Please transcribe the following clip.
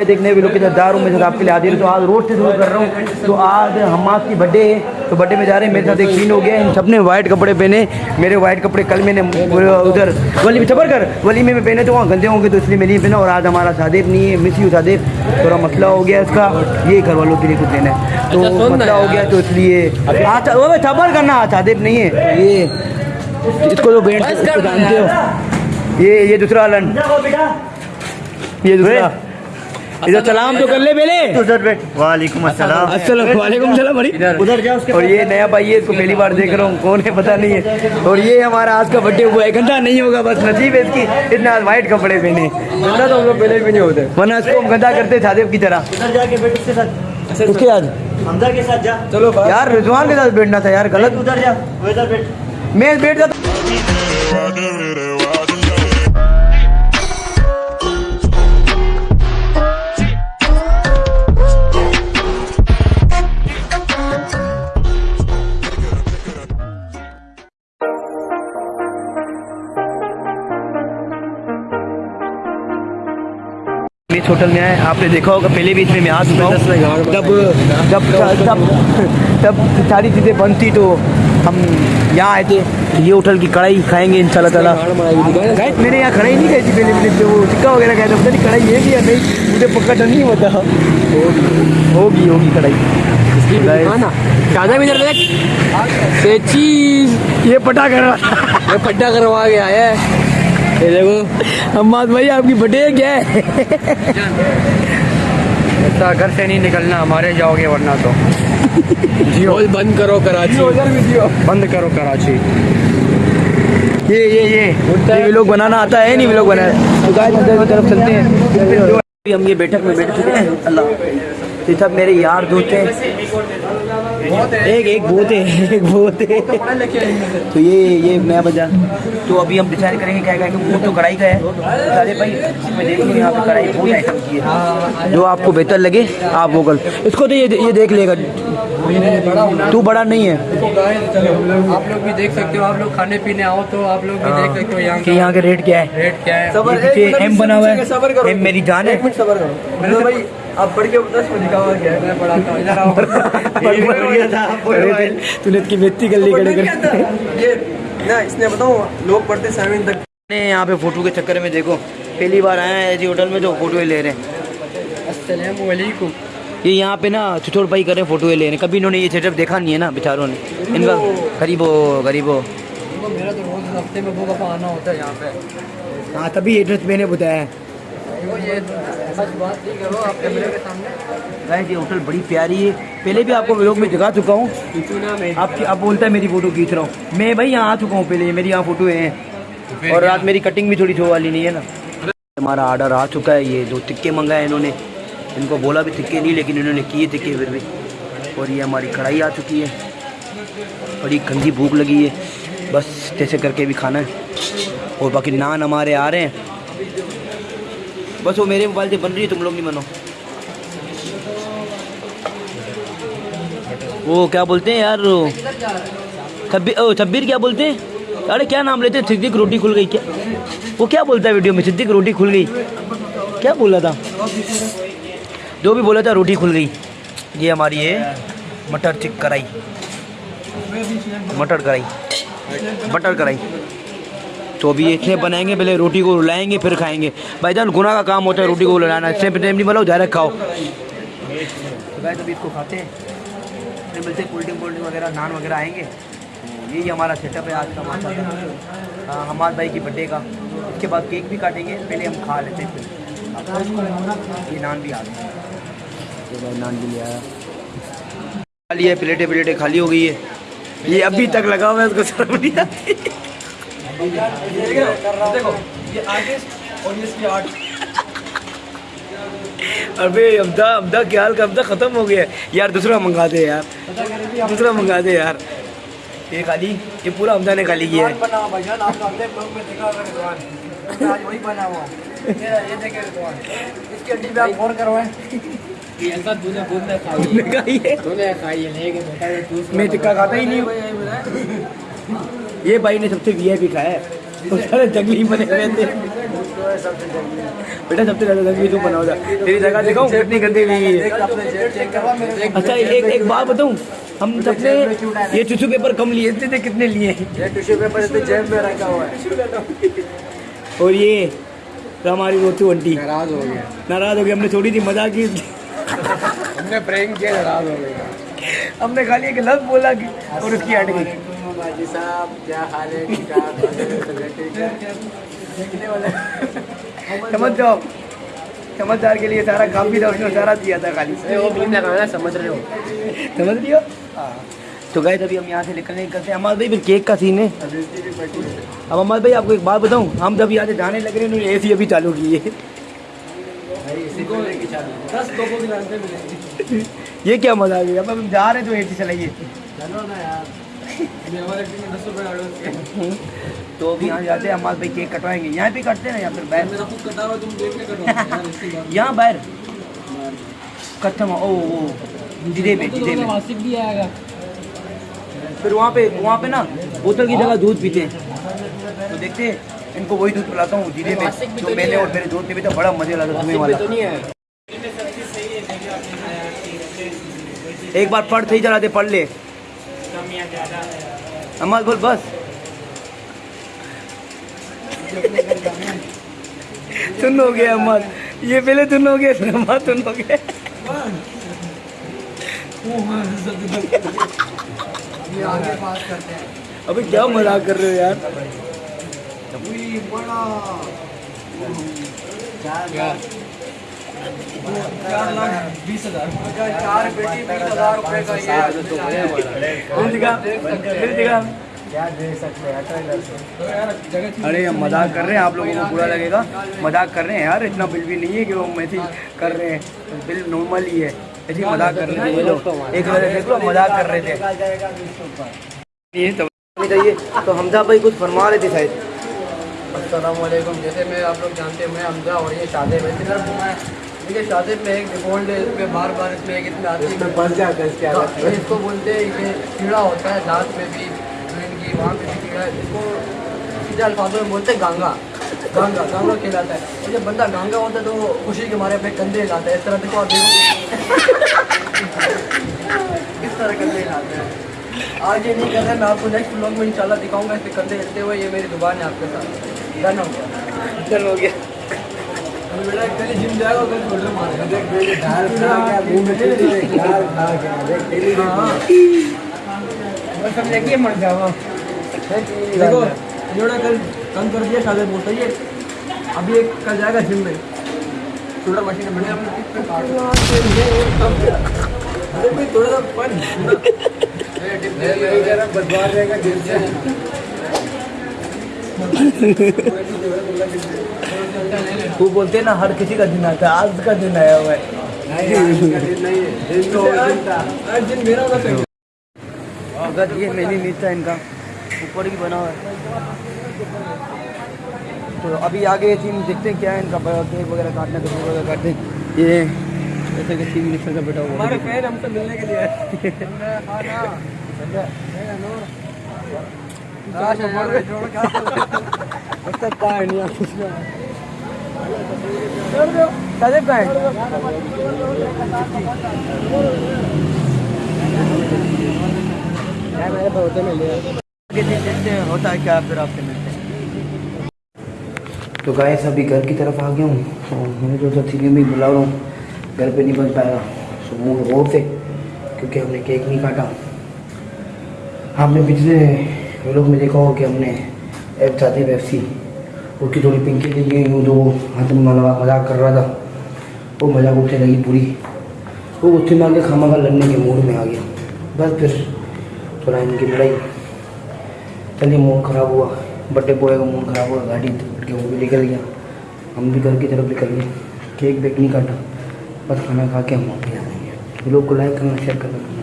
دیکھنے بھی لوگ کے ساتھ آپ کے لیے حاضر تو آج روڈ سے شروع کر رہا ہوں۔ تو آج حماس کی بڈے ہے تو بڈے میں جا رہے ہیں۔ میرے ساتھ ایک سین ہو گیا ان سب نے وائٹ کپڑے پہنے۔ میرے وائٹ کپڑے کل میں نے ادھر۔ ولی میں صبر کر۔ ولی میں پہنے تو وہاں گندے ہوں گے تو اس لیے میں نہیں پہنا۔ اور آج ہمارا شادیب نہیں ہے۔ مس یو شادیب تھوڑا مسئلہ ہو گیا اس کا۔ یہ گھر والوں کے لیے کچھ دینا ہے۔ تو مسئلہ ہو گیا تو اس لیے صبر کرنا شادیب نہیں ہے۔ یہ اس کو تو بینڈ جانتے ہو۔ یہ یہ دوسرا لن۔ یہ دوسرا۔ ادھر سلام تو کر لے پہلے وعلیکم السلام۔ السلام وعلیکم السلام بھائی ادھر جا اس کے اور یہ نیا بھائی ہے اس کو پہلی بار دیکھ رہا ہوں کون ہے پتہ نہیں ہے۔ اور یہ ہمارا آج کا برتھڈے ہوا ہے گندا نہیں ہوگا بس نصیب ہے اس کی۔ اتنے آج وائٹ کپڑے پہنے۔ گندا تو ہم لوگ پہلے بھی نہیں ہوتے۔ ورنہ اس کو ہم گندا کرتے شادیب کی طرح۔ ادھر جا کے بیٹھ اس کے ساتھ۔ اس کے آج حمزہ کے ساتھ جا۔ چلو یار رضوان کے ساتھ بیٹھنا تھا یار غلط۔ ادھر جا۔ وہ ادھر بیٹھ۔ میں بیٹھ جاتا اس ہوٹل میں آئے۔ آپ نے دیکھا ہوگا پہلے بھی اس میں میں آ چکا ہوں۔ جب جب جب جب ساری چیزیں بند تھی تو ہم یہاں آئے تھے۔ یہ ہوٹل کی کڑھائی کھائیں گے ان شاء اللہ تعالیٰ۔ میں نے یہاں کڑھائی نہیں کھائی تھی پہلے پہلے وہ ٹکا وغیرہ کھایا تھا۔ پتہ نہیں کڑھائی ہے بھی یا نہیں۔ مجھے پکا تو نہیں ہوتا۔ ہوگی۔ ہوگی کڑھائی۔ بھی چیز یہ پٹا کر رہا یہ پٹا کروا کے آیا ہے۔ یہ دیکھو۔ اماد بھائی آپ کی بٹے کیا ہے؟ ایسا گھر سے نہیں نکلنا ہمارے جاؤ گے ورنہ تو۔ جیو۔ بند کرو کراچی۔ بند کرو کراچی۔ یہ یہ یہ۔ یہ لوگ بنانا آتا ہے نہیں لوگ بنانا۔ تو گائے ادھر کی طرف چلتے ہیں۔ ہم یہ بیٹھک میں بیٹھ چکے ہیں۔ اللہ۔ یہ سب میرے یار دوست ہیں۔ ایک ایک بہت ہے ایک بہت ہے۔ تو یہ یہ نیا بجا۔ تو ابھی ہم ڈیسائڈ کریں گے کیا گے وہ تو کڑھائی کا ہے۔ سارے بھائی میں دیکھ لوں یہاں پہ کڑھائی بہت آئٹم کی ہے۔ جو آپ کو بہتر لگے آپ وہ کر۔ اس کو تو یہ دیکھ لے گا۔ تو بڑا نہیں ہے۔ آپ لوگ بھی دیکھ سکتے ہو آپ لوگ کھانے پینے آؤ تو آپ لوگ بھی دیکھ سکتے ہو یہاں کہ یہاں کے ریٹ کیا ہے؟ ریٹ کیا ہے؟ ایم بنا ہوا ہے۔ ایم میری جان ہے۔ آپ پڑھ کے دس میں لکھا ہوا کیا ہے؟ میں پڑھاتا ہوں ادھر آؤ تو نے اس کی بےزتی کر لی کڑے کر یہ نہ اس نے بتاؤں لوگ پڑھتے سیون تک۔ نے یہاں پہ فوٹو کے چکر میں دیکھو پہلی بار آیا ہے ایسی ہوٹل میں تو فوٹو لے رہے ہیں۔ السلام علیکم۔ یہ یہاں پہ نا چھوٹے بھائی کر رہے ہیں فوٹو لے رہے ہیں۔ کبھی انہوں نے یہ سیٹ اپ دیکھا نہیں ہے نا بیچاروں نے۔ ان کا غریبو غریبو میرا تو روز ہفتے میں دو دفعہ آنا ہوتا ہے یہاں پہ۔ ہاں تبھی ایڈریس میں نے بتایا۔ ہے گائز یہ ہوٹل بڑی پیاری ہے۔ پہلے بھی آپ کو لوگ میں دکھا چکا ہوں۔ آپ آپ بولتا ہے میری فوٹو کھینچ رہا ہوں۔ میں بھائی یہاں آ چکا ہوں پہلے، میری یہاں فوٹو ہیں۔ اور رات میری کٹنگ بھی تھوڑی چھو والی نہیں ہے نا۔ ہمارا آرڈر آ چکا ہے۔ یہ دو تکے منگائے انہوں نے، ان کو بولا بھی تکے نہیں، لیکن انہوں نے کیے تکے پھر بھی۔ اور یہ ہماری کڑھائی آ چکی ہے۔ بڑی گندی بھوک لگی ہے۔ بس جیسے کر کے بھی کھانا ہے۔ اور باقی نان ہمارے آ رہے ہیں۔ بس وہ میرے موبائل سے بن رہی ہے، تم لوگ نہیں بنو وہ کیا بولتے ہیں یار؟ چھبیر کیا بولتے ہیں؟ ارے، کیا نام لیتے ہیں؟ صدیق روٹی کھل گئی۔ کیا؟ وہ کیا بولتا ہے ویڈیو میں؟ صدیق روٹی کھل گئی۔ کیا بولا تھا؟ جو بھی بولا تھا، روٹی کھل گئی۔ یہ ہماری ہے مٹر چک کڑھائی مٹر کڑھائی مٹر کڑھائی تو ابھی اتنے بنائیں گے پہلے روٹی کو رلائیں گے پھر کھائیں گے۔ بھائی جان گناہ کا کام ہوتا ہے روٹی کو رلانا اس سے ٹائم نہیں بناؤ ڈائریکٹ کھاؤ۔ بھائی ابھی اس کو کھاتے ہیں۔ پھر ملتے کولڈ ڈرنک کولڈ ڈرنک وغیرہ نان وغیرہ آئیں گے۔ یہی ہمارا سیٹ اپ ہے آج کا اللہ۔ حماد بھائی کی برتھ ڈے کا۔ اس کے بعد کیک بھی کاٹیں گے پہلے ہم کھا لیتے ہیں پھر یہ نان بھی آ گئے۔ نان بھی لے آیا۔ خالی ہے پلیٹیں پلیٹیں خالی ہو گئی ہے۔ یہ ابھی تک لگا ہوا ہے اس کو شرم نہیں آتی ابے امدا امدا کیا حال کا؟ امدا ختم ہو گیا ہے۔ یار دوسرا منگا دے یار۔ دوسرا منگا دے یار۔ یہ خالی یہ پورا امدا نے خالی کیا ہے۔ یہ یہ یہ یہ میں ٹکا کھاتا ہی نہیں ہوں۔ یہ بھائی نے سب سے وی آئی پی کھایا ہے۔ سارے جنگلی بنے ہوئے تھے۔ بیٹا سب سے زیادہ جنگلی تو بنا ہوتا تیری جگہ دکھاؤں؟ کتنی گندی ہوئی ہے اچھا ایک ایک بات بتاؤں۔ ہم سب نے یہ ٹیشو پیپر کم لیے تھے کتنے لیے؟ ہیں اور یہ ہماری روتی انٹی ناراض ہو گیا۔ ناراض ہو گیا ہم نے چھوڑی تھی مزہ کی۔ ہم نے پرینک کیا ناراض ہو گیا۔ ہم نے خالی ایک لفظ بولا اور اس کی ہٹ گئی۔ جی صاحب کیا حال ہے؟ سمجھ جاؤ۔ سمجھدار کے لیے سارا کام بھی تھا اس نے سارا دیا تھا خالی۔ سمجھ رہے ہو۔ سمجھ رہی ہو؟ ہاں۔ تو گئے تبھی ہم یہاں سے نکلنے کرتے ہیں۔ ہمارے بھائی پھر کیک کا سین ہے۔ اب ہمارے بھائی آپ کو ایک بات بتاؤں۔ ہم جب یہاں سے جانے لگ رہے ہیں اے سی ابھی چالو کی ہے۔ یہ کیا مزہ آ گیا۔ اب ہم جا رہے ہیں تو اے سی چلائیے۔ چلو نا یار۔ تو بھی یہاں جاتے ہیں ہمارے کیک کٹوائیں گے۔ یہاں بھی کٹتے ہیں یا پھر باہر؟ یہاں باہر؟ کتھم او او جدے میں جدے میں۔ پھر وہاں پہ وہاں پہ نا بوتل کی جگہ دودھ پیتے ہیں۔ تو دیکھتے ہیں ان کو وہی دودھ پلاتا ہوں جدے میں۔ جو میں نے اور میرے دوست نے بھی تو بڑا مزے لگا تمہیں والا۔ ایک بار پڑھ صحیح چلا دے پڑھ لے۔ امال بول بس۔ تن ہو گیا امال یہ پہلے تن ہو گیا پھر امال تن ہو گیا ابھی کیا مذاق کر رہے ہو یار؟ بڑا۔ چار لاکھ بیس ہزار چار بیٹی بیس ہزار روپے کا یہ مل جگہ مل ارے، ہم مذاق کر رہے ہیں، آپ لوگوں کو برا لگے گا۔ مذاق کر رہے ہیں یار، اتنا بل بھی نہیں ہے کہ وہ میسج کر رہے ہیں۔ بل نارمل ہی ہے۔ ایسے مذاق کر رہے ہیں۔ ایک بار دیکھ لو، مذاق کر رہے تھے۔ تو حمزہ بھائی کچھ فرما رہے تھے شاید۔ السلام علیکم، جیسے میں آپ لوگ جانتے ہیں، میں حمزہ اور یہ شادی میں دیکھیے شادی میں ایک ڈیفالٹ ہے اس پہ بار بار اس میں ایک اتنا بس جاتا ہے اس کے علاوہ۔ ہاں، اس کو بولتے ہیں کہ کیڑا ہوتا ہے دانت میں بھی ان کی وہاں پہ بھی کیڑا ہے۔ اس کو سیدھے الفاظوں میں بولتے ہیں گانگا۔ گانگا گانگا کھیلاتا ہے۔ جب بندہ گانگا ہوتا ہے تو وہ خوشی کے مارے اپنے کندھے ہلاتا ہے اس طرح دیکھو آپ کس طرح کندھے ہلاتے ہیں آج یہ نہیں کر رہا میں آپ کو نیکسٹ بلاگ میں انشاءاللہ دکھاؤں گا اس کے کندھے ہلتے ہوئے یہ میری دکان ہے آپ کے ساتھ۔ ڈن ہو گیا۔ ڈن ہو گیا۔ کل کم کر دیا شادی بولتا یہ ابھی ایک کل جائے گا جم میں چھوٹا مشین بڑے تھوڑا سا بدبار رہے گا وہ بولتے ہیں نا ہر کسی کا دن آتا ہے آج کا دن آیا ہوا ہے۔ اگر یہ مینی میٹ تھا ان کا۔ اوپر بھی بنا ہوا ہے۔ تو ابھی آگے تھی دیکھتے ہیں کیا ہے ان کا کیک وغیرہ کاٹنا کپڑے وغیرہ کاٹتے یہ جیسے کہ چیز نکل کا بیٹا ہوا۔ ہمارے فین ہم سے ملنے کے لیے۔ تو گائے ابھی گھر کی طرف آ گیا ہوں میں نے جو تھا تھی بھی بلا رہا ہوں، گھر پہ نہیں بن پایا۔ سکون غور سے، کیونکہ ہم نے کیک نہیں کاٹا۔ ہم نے پچھلے یہ لوگ میں دیکھا ہو کہ ہم نے ایپ چاہتے ہیں پیپسی اس کی تھوڑی پنکی لے ہوئی ہوں تو وہ ہاتھ میں مذاق کر رہا تھا۔ وہ مذاق اٹھنے لگی پوری۔ وہ غصے میں آ کے کھاما کا لڑنے کے موڈ میں آ گیا۔ بس پھر تھوڑا ان کی لڑائی۔ چلیے موڈ خراب ہوا۔ بٹے بوائے کا موڈ خراب ہوا۔ گاڑی کے وہ بھی نکل گیا۔ ہم بھی گھر کی طرف نکل گئے۔ کیک بیک نہیں کاٹا۔ بس کھانا کھا کے ہم واپس آ جائیں گے لوگ کو لائک کرنا، شیئر کرنا۔